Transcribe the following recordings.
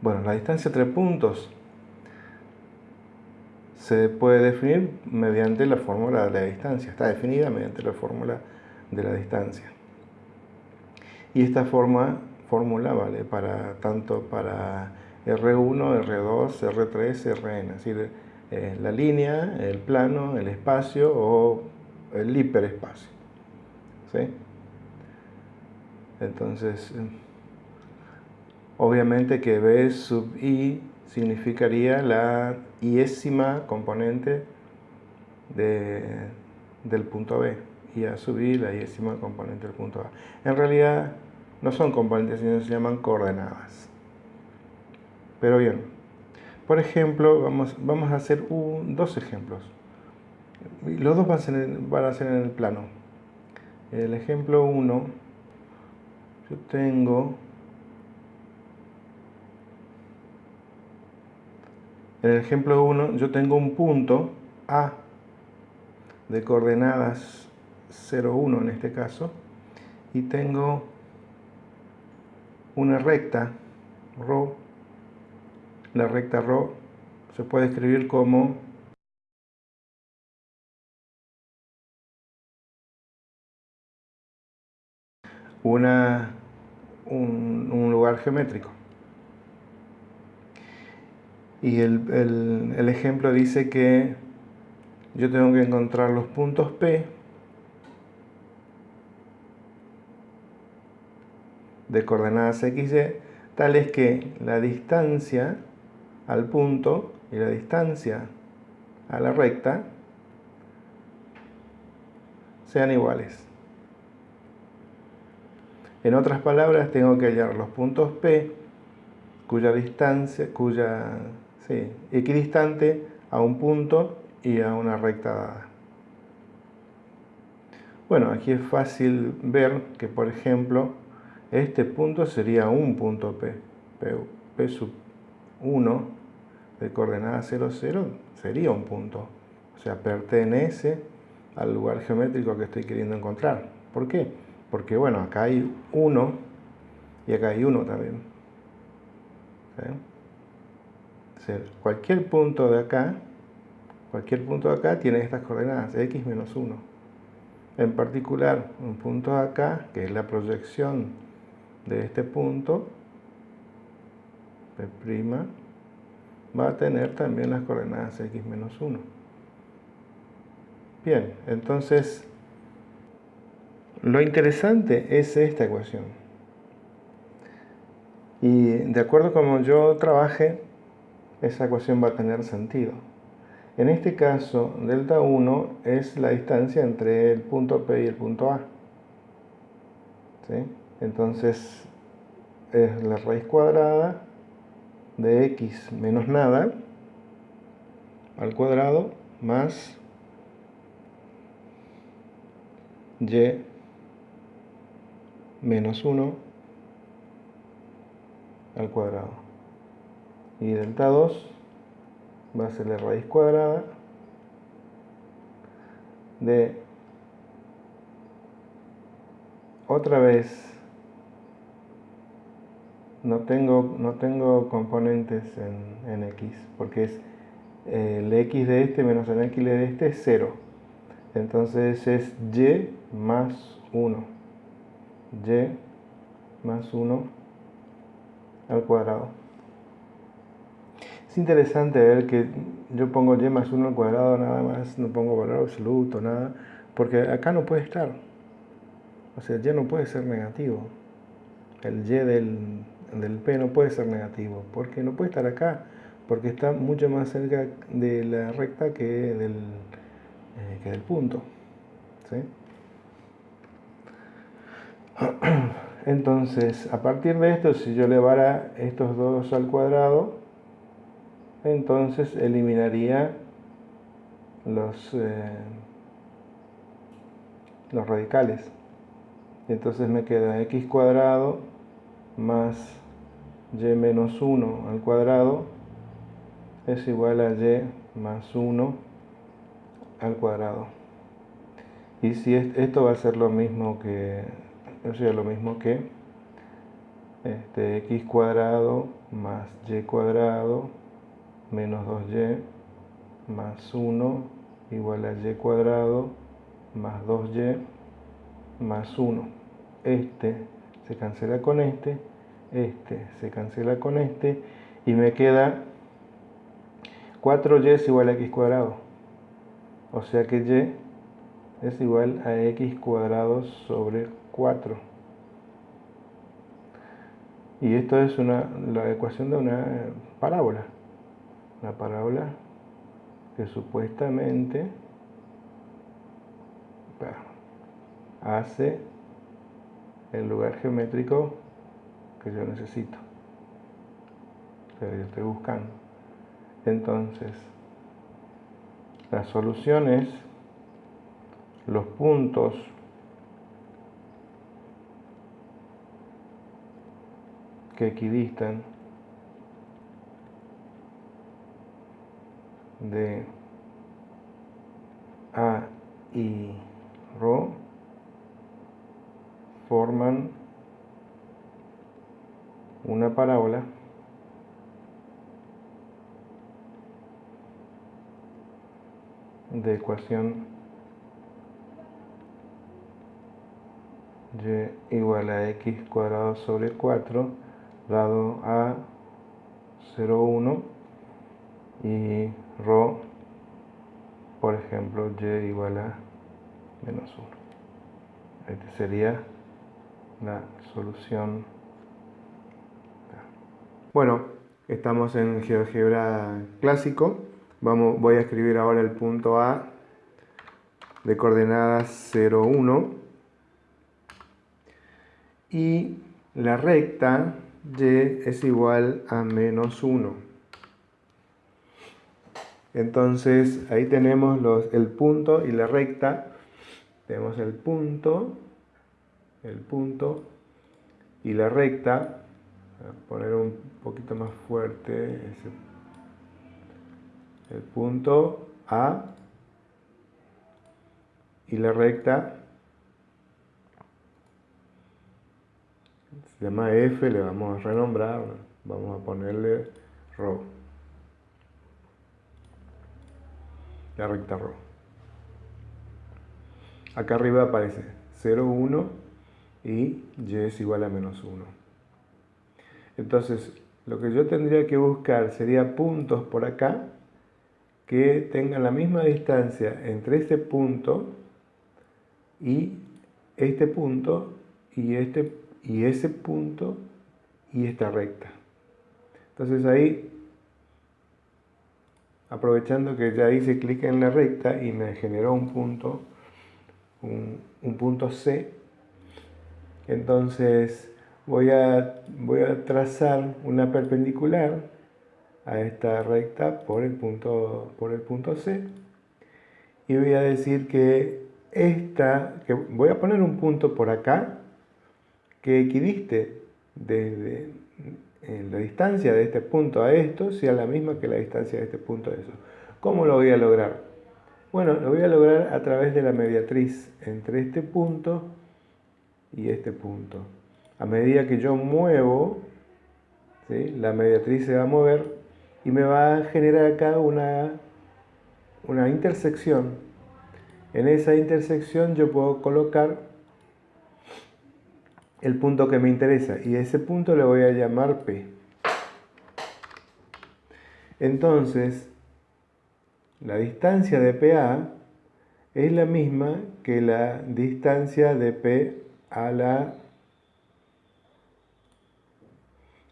Bueno, la distancia entre puntos se puede definir mediante la fórmula de la distancia. Está definida mediante la fórmula de la distancia. Y esta forma, fórmula vale para, tanto para R1, R2, R3, Rn, es decir, eh, la línea, el plano, el espacio o el hiperespacio. ¿Sí? Entonces, obviamente que B sub i significaría la iésima componente del punto B y a sub i la iésima componente del punto A. En realidad no son componentes, sino se llaman coordenadas. Pero bien, por ejemplo, vamos, vamos a hacer dos ejemplos. Los dos van a, ser, van a ser en el plano. El ejemplo 1, yo tengo En el ejemplo 1 yo tengo un punto A de coordenadas 0, 1 en este caso y tengo una recta ρ. La recta ρ se puede escribir como una, un lugar geométrico. Y el, ejemplo dice que yo tengo que encontrar los puntos P de coordenadas XY tales que la distancia al punto y la distancia a la recta sean iguales. En otras palabras, tengo que hallar los puntos P cuya distancia, cuya equidistante a un punto y a una recta dada. Bueno, aquí es fácil ver que, por ejemplo, este punto sería un punto P. P, sub 1 de coordenada 0, 0 sería un punto. O sea, pertenece al lugar geométrico que estoy queriendo encontrar. ¿Por qué? Porque, bueno, acá hay 1 y acá hay 1 también. ¿Sí? Cualquier punto de acá, cualquier punto de acá tiene estas coordenadas, x menos 1. En particular, un punto de acá, que es la proyección de este punto, P', va a tener también las coordenadas x menos 1. Bien, entonces, lo interesante es esta ecuación. Y de acuerdo como yo trabaje, esa ecuación va a tener sentido. En este caso, delta 1 es la distancia entre el punto P y el punto A. Entonces, es la raíz cuadrada de x menos nada al cuadrado más y menos 1 al cuadrado y delta 2 va a ser la raíz cuadrada de otra vez. No tengo, no tengo componentes en, en x porque es el x de este menos el x de este es 0 entonces es y más 1 y más 1 al cuadrado es interesante ver que yo pongo y más 1 al cuadrado nada más, no pongo valor absoluto, nada, porque acá no puede estar. O sea, y no puede ser negativo. El y del, del p no puede ser negativo, porque no puede estar acá, porque está mucho más cerca de la recta que del, eh, que del punto. Entonces, a partir de esto, si yo elevara estos dos al cuadrado, entonces eliminaría los, eh, los radicales. Entonces me queda x cuadrado más y menos 1 al cuadrado es igual a y más 1 al cuadrado. Y si esto va a ser lo mismo que, o sea, lo mismo que este, x cuadrado más y cuadrado menos 2y más 1 igual a y cuadrado más 2y más 1. Este se cancela con este, este se cancela con este y me queda 4y es igual a x cuadrado. O sea que y es igual a x cuadrado sobre 4. Y esto es la ecuación de una parábola. Una parábola que supuestamente hace el lugar geométrico que yo necesito, que yo estoy buscando. Entonces, la solución es los puntos que equidistan de A y Rho forman una parábola de ecuación y igual a x cuadrado sobre 4 dado a 0,1 y rho por ejemplo y igual a menos 1 este sería la solución. Bueno estamos en GeoGebra clásico. Voy a escribir ahora el punto A de coordenadas 0, 1 y la recta y es igual a menos 1. Entonces ahí tenemos el punto y la recta. Tenemos el punto, el punto y la recta. Voy a poner un poquito más fuerte ese el punto A y la recta se llama F, le vamos a renombrar, vamos a ponerle Rho. La recta Rho. Acá arriba aparece 0, 1 y y es igual a menos 1. Entonces, lo que yo tendría que buscar sería puntos por acá que tengan la misma distancia entre este punto y este punto y, este, y ese punto y esta recta. Entonces ahí, aprovechando que ya hice clic en la recta y me generó un punto, un, un punto C, entonces voy a, voy a trazar una perpendicular a esta recta por el punto, por el punto C. Y voy a decir que esta, que voy a poner un punto por acá que equidiste desde la distancia de este punto a esto sea la misma que la distancia de este punto a eso. ¿Cómo lo voy a lograr? Bueno, lo voy a lograr a través de la mediatriz entre este punto y este punto. A medida que yo muevo, la mediatriz se va a mover y me va a generar acá una, una intersección. En esa intersección yo puedo colocar el punto que me interesa y ese punto le voy a llamar P. Entonces, la distancia de PA es la misma que la distancia de P a la,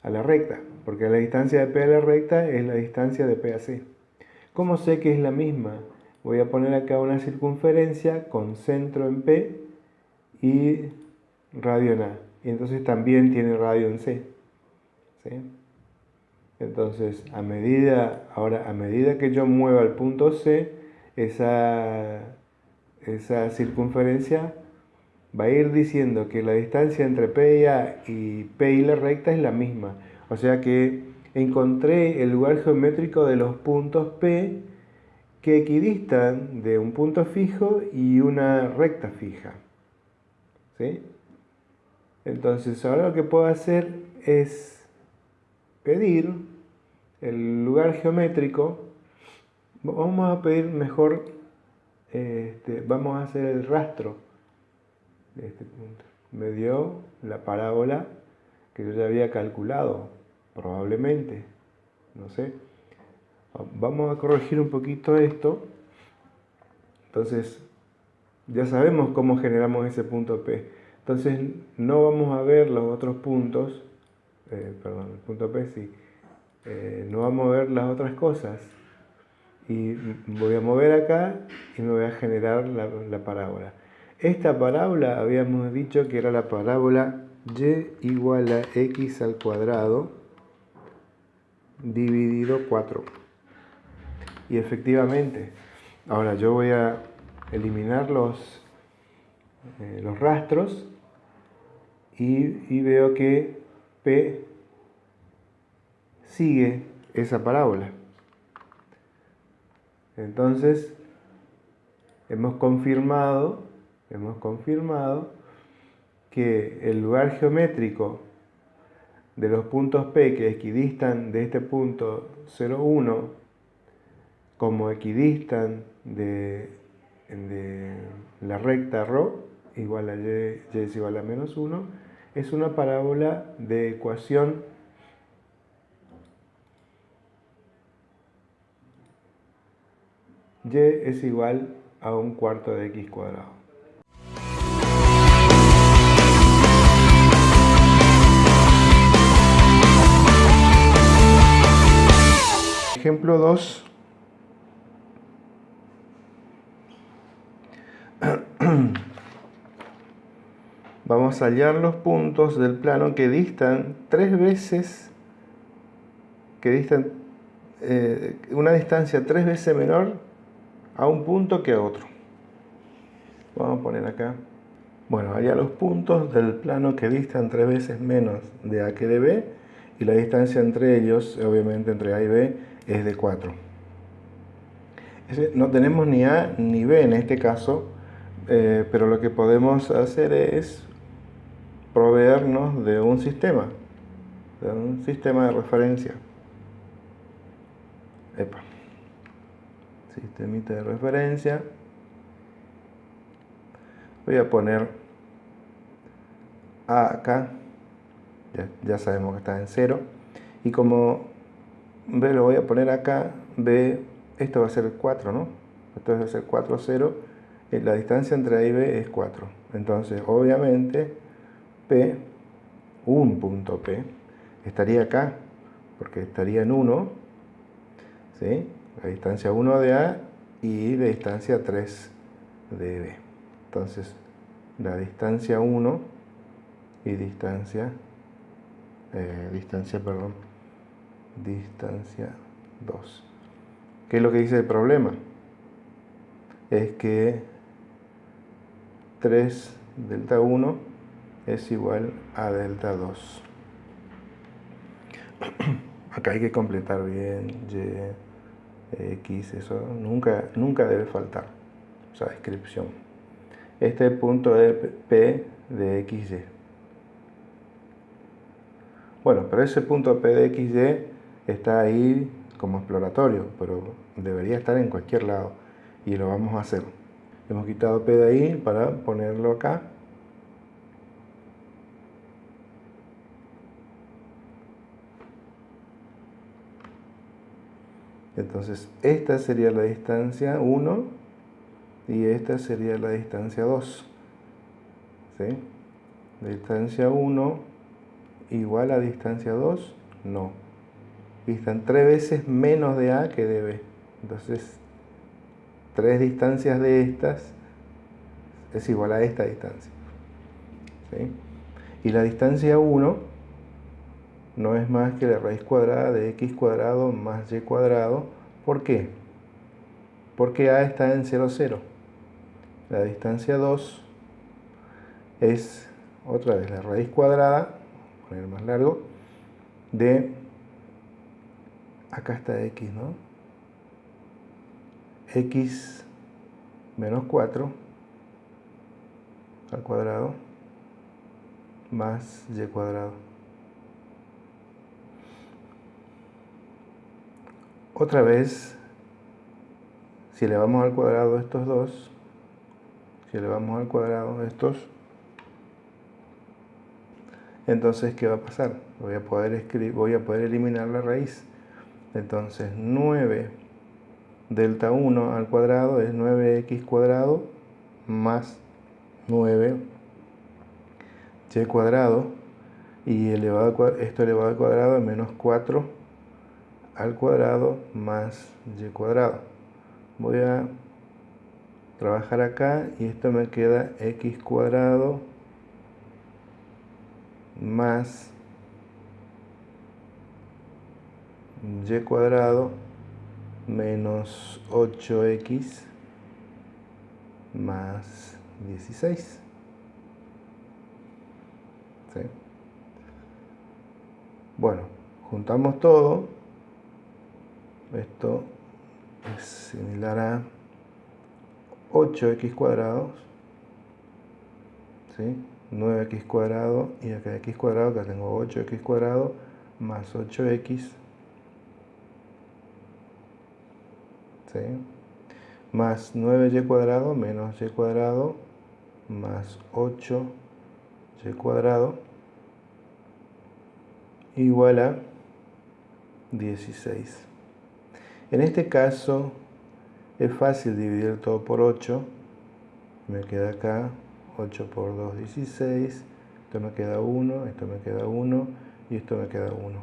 a la recta porque la distancia de P a la recta es la distancia de P a C. ¿Cómo sé que es la misma? Voy a poner acá una circunferencia con centro en P y radio en A. Y entonces también tiene radio en C. Entonces, a medida, ahora, a medida que yo mueva el punto C, esa, esa circunferencia va a ir diciendo que la distancia entre P y A y P y la recta es la misma. O sea que encontré el lugar geométrico de los puntos P que equidistan de un punto fijo y una recta fija. ¿Sí? Entonces ahora lo que puedo hacer es pedir el lugar geométrico. Vamos a pedir mejor, este, vamos a hacer el rastro de este punto. Me dio la parábola que yo ya había calculado, probablemente, no sé. Vamos a corregir un poquito esto. Entonces, ya sabemos cómo generamos ese punto P. Entonces, no vamos a ver los otros puntos, eh, perdón, el punto P sí, eh, no vamos a ver las otras cosas. Y voy a mover acá y me voy a generar la, la parábola. Esta parábola habíamos dicho que era la parábola y igual a x al cuadrado dividido 4. Y efectivamente, ahora yo voy a eliminar los, eh, los rastros y, veo que P sigue esa parábola. Entonces, hemos confirmado, hemos confirmado que el lugar geométrico de los puntos P que equidistan de este punto 0,1 como equidistan de, la recta ρ igual a y, y es igual a menos 1 es una parábola de ecuación y es igual a un cuarto de x cuadrado. Ejemplo 2. Vamos a hallar los puntos del plano que distan tres veces, que distan eh, una distancia tres veces menor a un punto que a otro. Vamos a poner acá. Bueno, allá los puntos del plano que distan tres veces menos de A que de B y la distancia entre ellos, obviamente entre A y B, es de 4. No tenemos ni A ni B en este caso, eh, pero lo que podemos hacer es proveernos de un sistema, de un sistema de referencia. Epa. Sistemita de referencia. Voy a poner A acá, ya, ya sabemos que está en 0, y como B lo voy a poner acá, B, esto va a ser 4, ¿no? Esto va a ser 4, 0, eh, la distancia entre A y B es 4. Entonces, obviamente, P, un punto P, estaría acá, porque estaría en 1, ¿sí? La distancia 1 de A y la distancia 3 de B. Entonces, la distancia 1 y distancia, eh, distancia, perdón, distancia 2. ¿Qué es lo que dice el problema? Es que 3 delta 1 es igual a delta 2. Acá hay que completar bien y, x, eso nunca, nunca debe faltar, esa descripción. Este punto de P de xy. Bueno, pero ese punto P de xy está ahí como exploratorio, pero debería estar en cualquier lado y lo vamos a hacer. Hemos quitado P de ahí para ponerlo acá. Entonces, esta sería la distancia 1 y esta sería la distancia 2. ¿Sí? Distancia 1 igual a distancia 2, no distan tres veces menos de A que de B. Entonces, tres distancias de estas es igual a esta distancia. Y la distancia 1 no es más que la raíz cuadrada de x cuadrado más y cuadrado. ¿Por qué? Porque A está en 0, 0. La distancia 2 es otra vez la raíz cuadrada, poner más largo, de acá está x, ¿no? x menos 4 al cuadrado más y cuadrado. Otra vez, si elevamos al cuadrado estos dos, si elevamos al cuadrado estos, entonces ¿qué va a pasar? Voy a poder, escribir, voy a poder eliminar la raíz. Entonces 9 delta 1 al cuadrado es 9x cuadrado más 9 y cuadrado y elevado, esto elevado al cuadrado es menos 4 al cuadrado más y cuadrado. Voy a trabajar acá y esto me queda x cuadrado más y cuadrado menos 8x más 16. Bueno, juntamos todo. Esto es similar a 8x cuadrados. 9x cuadrado y acá x cuadrado, acá tengo 8x cuadrado más 8x más 9y cuadrado menos y cuadrado más 8y cuadrado igual a 16. En este caso es fácil dividir todo por 8. Me queda acá 8 por 2, 16. Esto me queda 1, esto me queda 1 y esto me queda 1.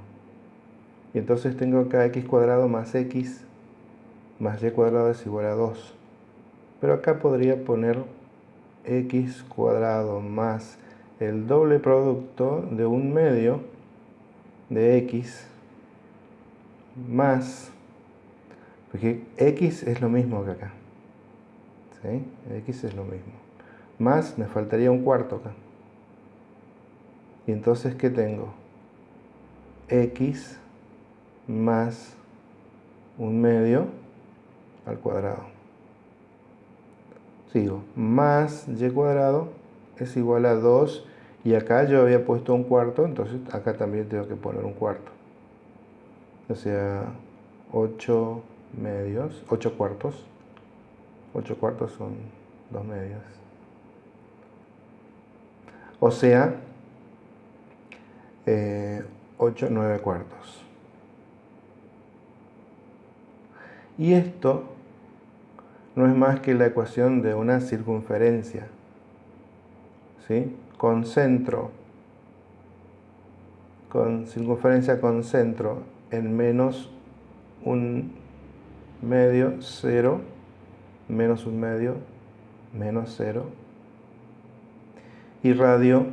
Y entonces tengo acá x cuadrado más x más y cuadrado es igual a 2. Pero acá podría poner x cuadrado más el doble producto de un medio de x más, porque x es lo mismo que acá. ¿sí? x es lo mismo. Más me faltaría un cuarto acá. Y entonces, ¿qué tengo? x más un medio al cuadrado. Sigo. Más y cuadrado es igual a 2 y acá yo había puesto un cuarto, entonces acá también tengo que poner un cuarto. O sea, 8 medios, 8 cuartos. 8 cuartos son 2 medios. O sea, 8, eh, 9 cuartos. Y esto no es más que la ecuación de una circunferencia. ¿Sí? Con centro, con circunferencia con centro en menos un medio, cero, menos un medio, menos cero. Y radio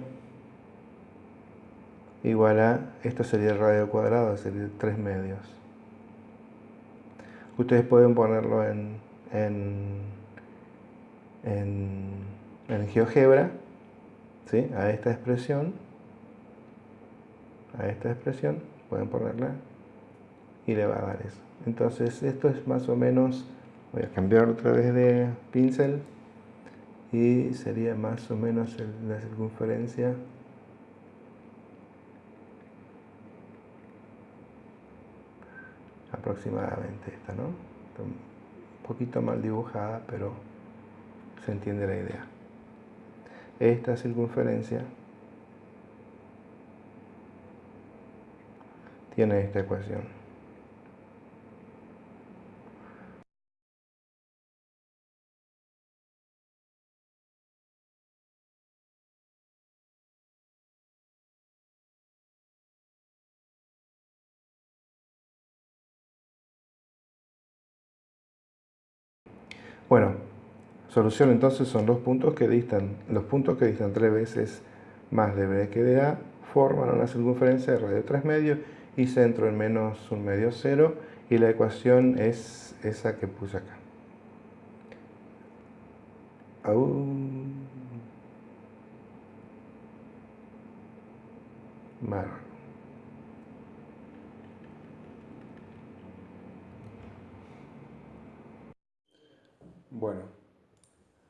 igual a, esto sería el radio cuadrado, sería 3 medios. Ustedes pueden ponerlo en, en, en, GeoGebra, ¿sí? a esta expresión, a esta expresión, pueden ponerla y le va a dar eso. Entonces esto es más o menos, voy a cambiar otra vez de pincel y sería más o menos la circunferencia aproximadamente esta, ¿no? Un poquito mal dibujada, pero se entiende la idea. Esta circunferencia tiene esta ecuación. Bueno, solución entonces son los puntos que distan, los puntos que distan tres veces más de B que de A forman una circunferencia de radio 3 medios y centro en menos un medio cero y la ecuación es esa que puse acá. Bueno,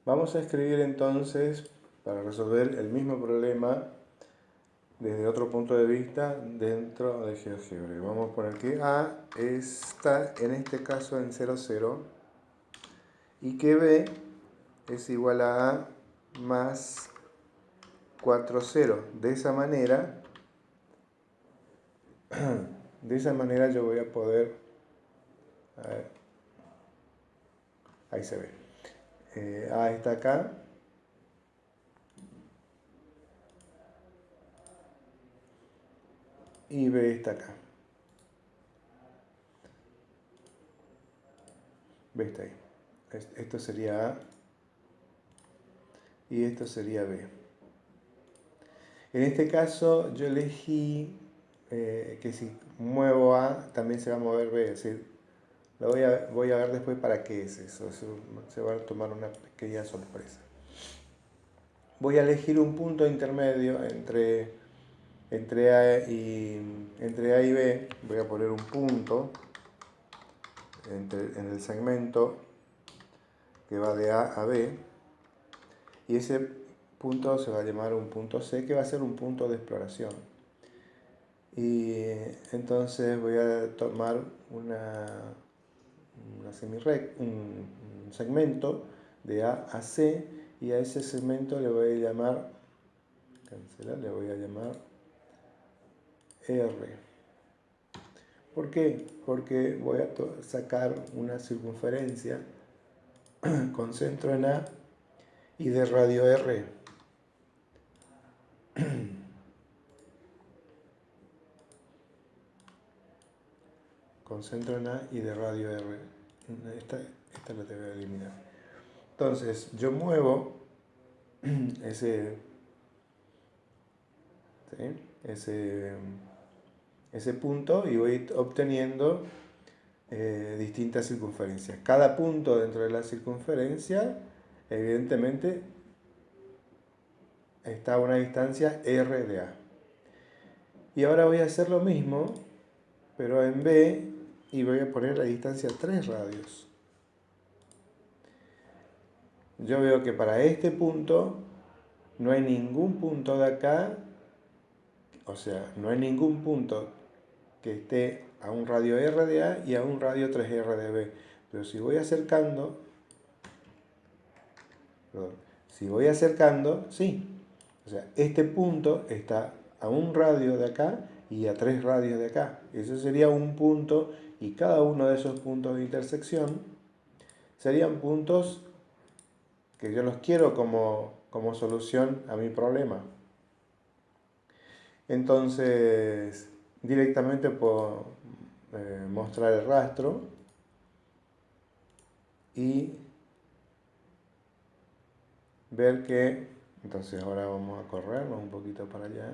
vamos a escribir entonces, para resolver el mismo problema desde otro punto de vista dentro de GeoGebra. Vamos a poner que A está en este caso en 0, 0 y que B es igual a A más 4, 0. De esa manera, de esa manera yo voy a poder, a ver, ahí se ve, eh, A está acá, y B está acá. B está ahí. Esto sería A y esto sería B. En este caso yo elegí eh, que si muevo A también se va a mover B, es decir, lo voy a, voy a ver después para qué es eso, se va a tomar una pequeña sorpresa. Voy a elegir un punto intermedio entre entre A y, entre A y B. Voy a poner un punto en el segmento que va de A a B. Y ese punto se va a llamar un punto C que va a ser un punto de exploración. Y entonces voy a tomar una, una un, segmento de A a C y a ese segmento le voy a llamar cancelar, le voy a llamar R. ¿Por qué? Porque voy a sacar una circunferencia con centro en A y de radio R. con centro en A y de radio R. Esta, esta la tengo que eliminar. Entonces, yo muevo ese, ese ese punto y voy obteniendo eh, distintas circunferencias. Cada punto dentro de la circunferencia, evidentemente, está a una distancia R de A. Y ahora voy a hacer lo mismo, pero en B, y voy a poner la distancia 3 radios. Yo veo que para este punto no hay ningún punto de acá, o sea, no hay ningún punto que esté a un radio R de A y a un radio 3R de B. Pero si voy acercando, si voy acercando, sí. O sea, este punto está a un radio de acá y a tres radios de acá. Ese sería un punto y cada uno de esos puntos de intersección serían puntos que yo los quiero como, como solución a mi problema. Entonces, directamente puedo eh, mostrar el rastro y ver que, entonces ahora vamos a corrernos un poquito para allá,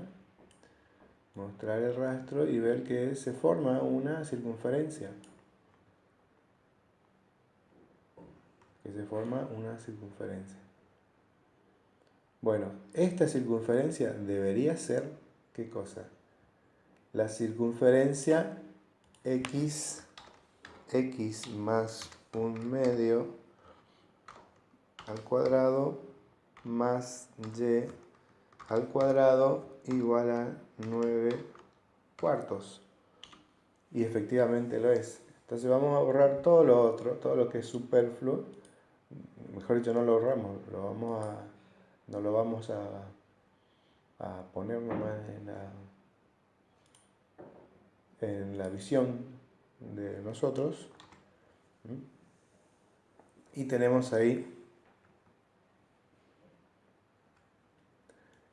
mostrar el rastro y ver que se forma una circunferencia. Que se forma una circunferencia. Bueno, esta circunferencia debería ser, ¿qué cosa? la circunferencia x, x más un medio al cuadrado más y al cuadrado igual a 9 cuartos. Y efectivamente lo es. Entonces vamos a borrar todo lo otro, todo lo que es superfluo. Mejor dicho, no lo borramos, lo vamos a, no lo vamos a, a poner nomás en la en la visión de nosotros. Y tenemos ahí,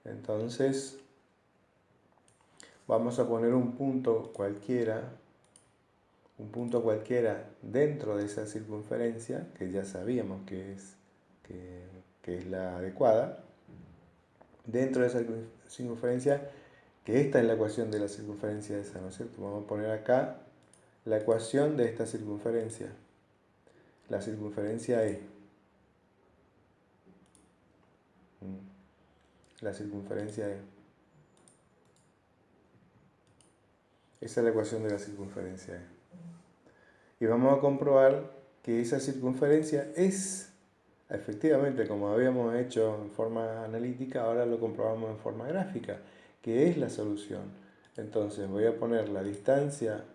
entonces, vamos a poner un punto cualquiera, un punto cualquiera dentro de esa circunferencia, que ya sabíamos que es, que, es la adecuada. Dentro de esa circunferencia que esta es la ecuación de la circunferencia esa, ¿no es cierto? Vamos a poner acá la ecuación de esta circunferencia. La circunferencia E. Mm. La circunferencia E. Esa es la ecuación de la circunferencia. Y vamos a comprobar que esa circunferencia es, efectivamente, como habíamos hecho en forma analítica, ahora lo comprobamos en forma gráfica que es la solución. Entonces voy a poner la distancia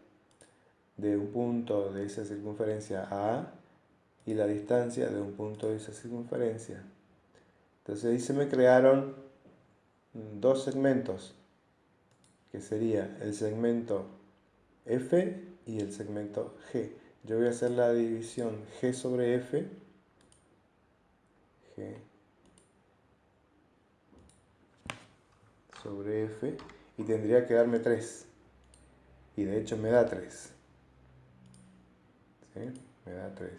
de un punto de esa circunferencia A y la distancia de un punto de esa circunferencia. Entonces ahí se me crearon dos segmentos, que sería el segmento F y el segmento G. Yo voy a hacer la división G sobre F. G sobre F y tendría que darme 3. Y de hecho me da 3. Me da 3.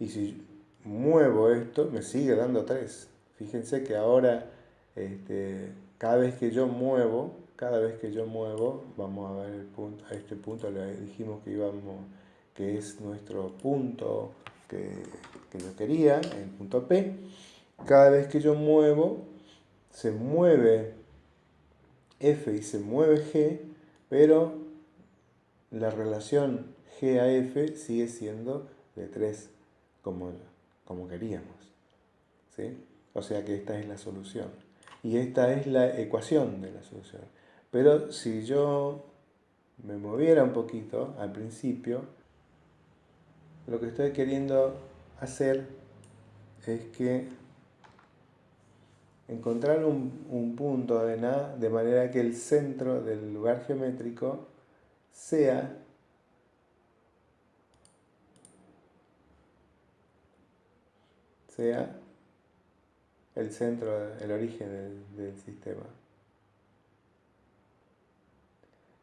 Y si muevo esto, me sigue dando 3. Fíjense que ahora, este, cada vez que yo muevo, cada vez que yo muevo, vamos a ver el punto, a este punto le dijimos que íbamos, que es nuestro punto que, que yo quería, el punto P. Cada vez que yo muevo, se mueve F y se mueve G, pero la relación G a F sigue siendo de 3 como, como queríamos. ¿sí? O sea que esta es la solución. Y esta es la ecuación de la solución. Pero si yo me moviera un poquito al principio, lo que estoy queriendo hacer es que encontrar un, un punto de A de manera que el centro del lugar geométrico sea sea el centro, el origen del, sistema.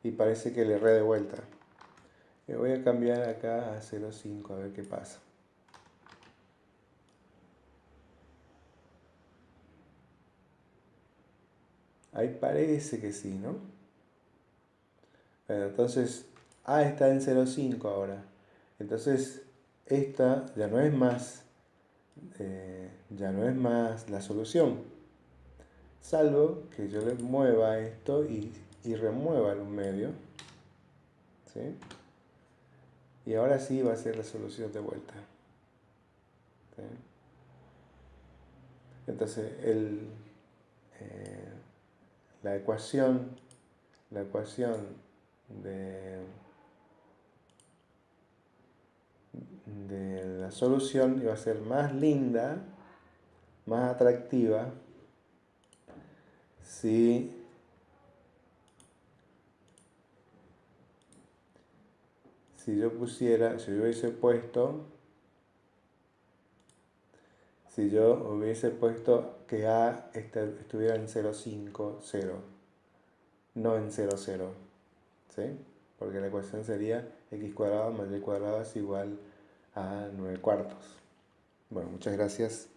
Y parece que le erré de vuelta. Voy a cambiar acá a 0.5 a ver qué pasa. Ahí parece que sí, ¿no? Bueno, entonces A está en 0.5 ahora. Entonces esta ya no es más eh, ya no es más la solución. Salvo que yo le mueva esto y, remueva el medio. Y ahora sí va a ser la solución de vuelta. Entonces, el, eh, la ecuación, la ecuación de de la solución iba a ser más linda, más atractiva, si si yo pusiera, si yo hubiese puesto, si yo hubiese puesto que A estuviera en 0,5, 0, no en 0, 0, ¿sí? Porque la ecuación sería x cuadrado más y cuadrado es igual a 9 cuartos. Bueno, muchas gracias.